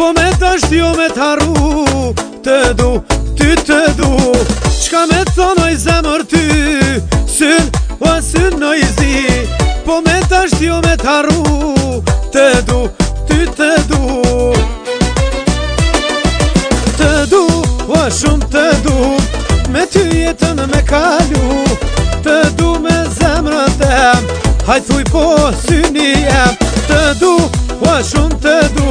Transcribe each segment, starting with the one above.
po me tashti jo me t'arru Të du, ty të du Qka me thonoj zemër ty Syn, o syn në i zi Po me tashti jo me t'arru Të du, ty të du Të du, o shumë të du Me ty jetën me kalu Të du me zemrën dhe Hajtuj po syni jem Të du, o shumë të du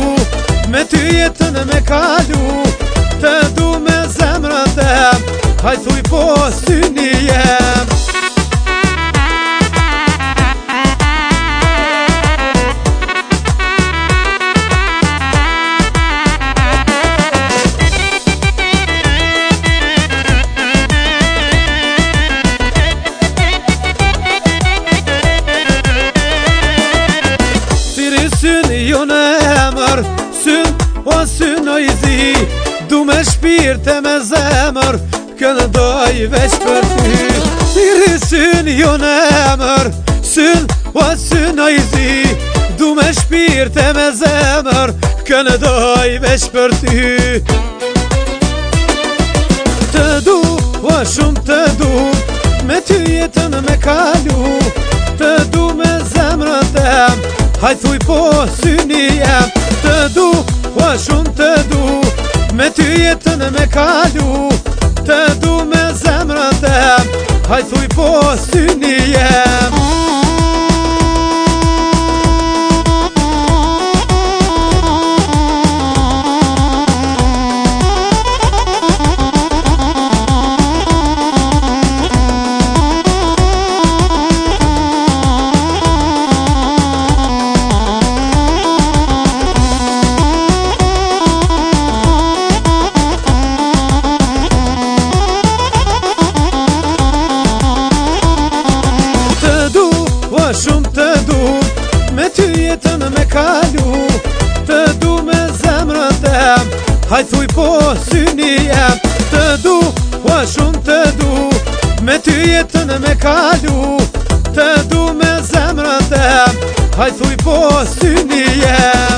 ty jetën me kalu Të du me zemrën dhem Hajtu i po sy një jem Ti rrisin jo në emër syn, o syn o i zi Du me shpirë të me zemër, Kënë doj veç për ty Iri syn, jo në emër, syn, o syn o i zi Du me shpirë të me zemër, Kënë doj veç për ty Të du, o shumë të du, me ty jetën me kalu Të du me zemër të em, hajthuj po syni em të du, ua shumë të du Me ty jetën e me kalu, të du me zemrën të Hajthuj po së një jetë shumë të du Me ty jetën me kalu Të du me zemrën dem Haj thuj po syni jem Të du, ua shumë të du Me ty jetën me kalu Të du me zemrën dem Haj thuj po syni jem